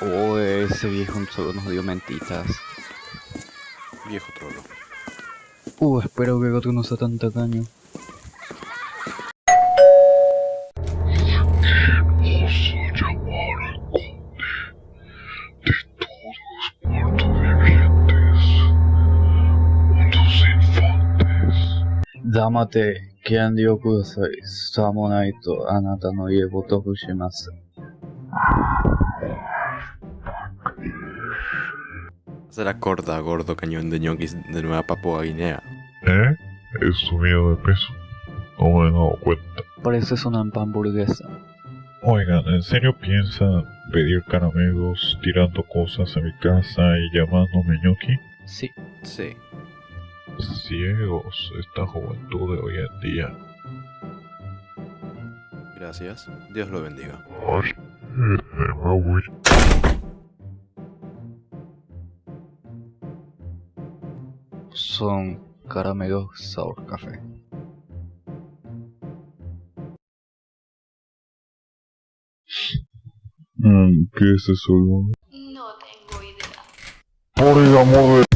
Oh, ese viejo solo nos dio mentitas. Viejo trolo. Uh, espero que Goku no sea tan tacaño. Damate, Kyandio Kudasai, Samonai to Anata no ie botoku Será corta, gordo cañón de ñoquis de Nueva Papua Guinea. ¿Eh? ¿Es subido de peso? No me he dado cuenta. Pareces una hamburguesa. Oigan, ¿en serio piensan pedir caramelos tirando cosas a mi casa y llamándome ñoqui? Sí. Sí. Ciegos, esta juventud de hoy en día. Gracias. Dios lo bendiga. Ay, me voy. Son caramelos sabor café. Mm, ¿Qué es eso? No tengo idea. Por el amor de